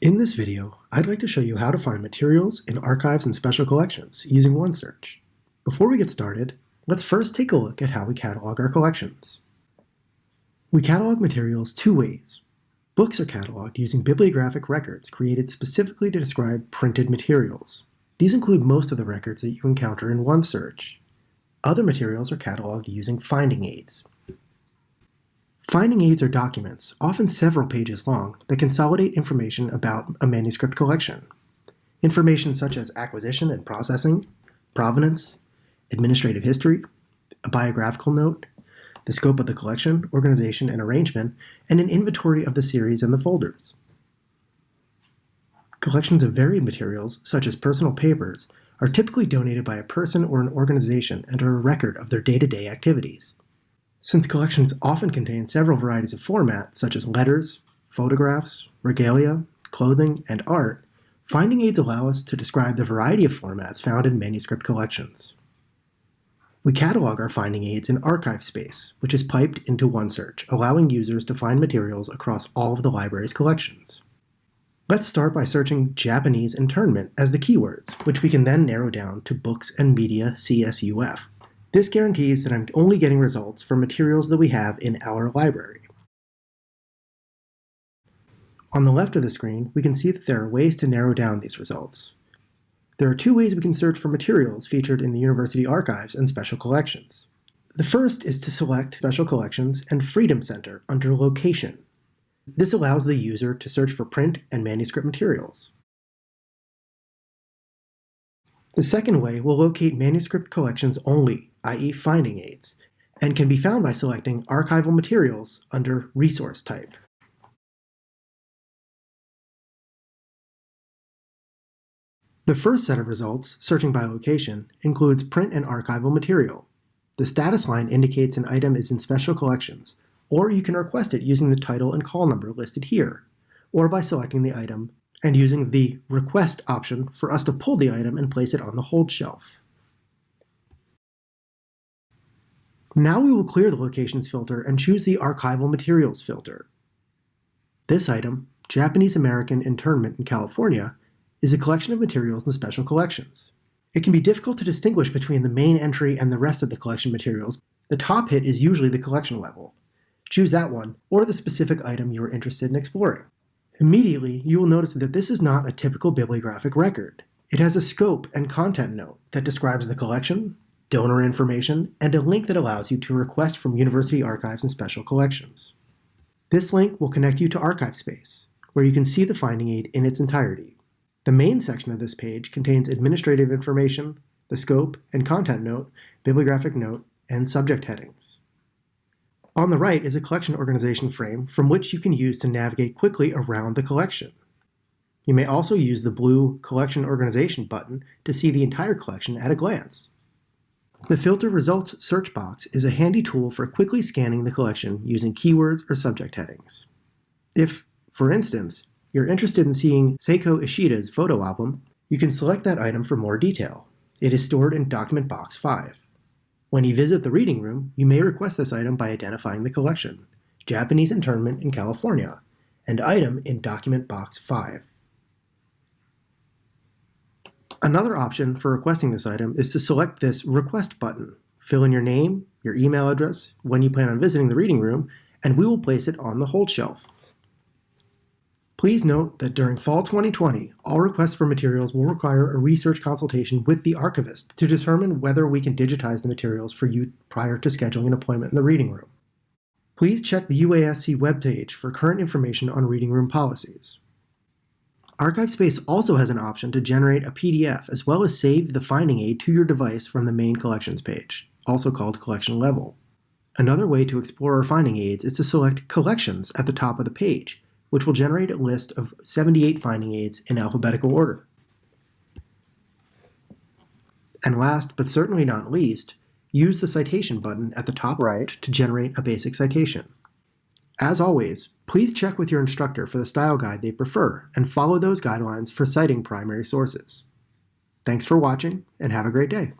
In this video, I'd like to show you how to find materials in archives and special collections using OneSearch. Before we get started, let's first take a look at how we catalog our collections. We catalog materials two ways. Books are cataloged using bibliographic records created specifically to describe printed materials. These include most of the records that you encounter in OneSearch. Other materials are cataloged using finding aids. Finding aids are documents, often several pages long, that consolidate information about a manuscript collection. Information such as acquisition and processing, provenance, administrative history, a biographical note, the scope of the collection, organization and arrangement, and an inventory of the series and the folders. Collections of varied materials, such as personal papers, are typically donated by a person or an organization and are a record of their day-to-day -day activities. Since collections often contain several varieties of format, such as letters, photographs, regalia, clothing, and art, finding aids allow us to describe the variety of formats found in manuscript collections. We catalog our finding aids in ArchiveSpace, which is piped into OneSearch, allowing users to find materials across all of the library's collections. Let's start by searching Japanese internment as the keywords, which we can then narrow down to books and media CSUF, this guarantees that I'm only getting results for materials that we have in our library. On the left of the screen, we can see that there are ways to narrow down these results. There are two ways we can search for materials featured in the university archives and special collections. The first is to select Special Collections and Freedom Center under Location. This allows the user to search for print and manuscript materials. The second way will locate manuscript collections only i.e. finding aids, and can be found by selecting Archival Materials under Resource Type. The first set of results, searching by location, includes print and archival material. The status line indicates an item is in special collections, or you can request it using the title and call number listed here, or by selecting the item and using the Request option for us to pull the item and place it on the hold shelf. Now we will clear the locations filter and choose the archival materials filter. This item, Japanese American Internment in California, is a collection of materials in special collections. It can be difficult to distinguish between the main entry and the rest of the collection materials. The top hit is usually the collection level. Choose that one, or the specific item you are interested in exploring. Immediately, you will notice that this is not a typical bibliographic record. It has a scope and content note that describes the collection, donor information, and a link that allows you to request from university archives and special collections. This link will connect you to ArchiveSpace, where you can see the finding aid in its entirety. The main section of this page contains administrative information, the scope and content note, bibliographic note, and subject headings. On the right is a collection organization frame from which you can use to navigate quickly around the collection. You may also use the blue Collection Organization button to see the entire collection at a glance. The Filter Results search box is a handy tool for quickly scanning the collection using keywords or subject headings. If, for instance, you're interested in seeing Seiko Ishida's photo album, you can select that item for more detail. It is stored in Document Box 5. When you visit the reading room, you may request this item by identifying the collection, Japanese Internment in California, and item in Document Box 5. Another option for requesting this item is to select this Request button. Fill in your name, your email address, when you plan on visiting the reading room, and we will place it on the hold shelf. Please note that during fall 2020, all requests for materials will require a research consultation with the archivist to determine whether we can digitize the materials for you prior to scheduling an appointment in the reading room. Please check the UASC webpage for current information on reading room policies. ArchiveSpace also has an option to generate a PDF as well as save the finding aid to your device from the main collections page, also called collection level. Another way to explore our finding aids is to select collections at the top of the page, which will generate a list of 78 finding aids in alphabetical order. And last, but certainly not least, use the citation button at the top right to generate a basic citation. As always, please check with your instructor for the style guide they prefer and follow those guidelines for citing primary sources. Thanks for watching and have a great day.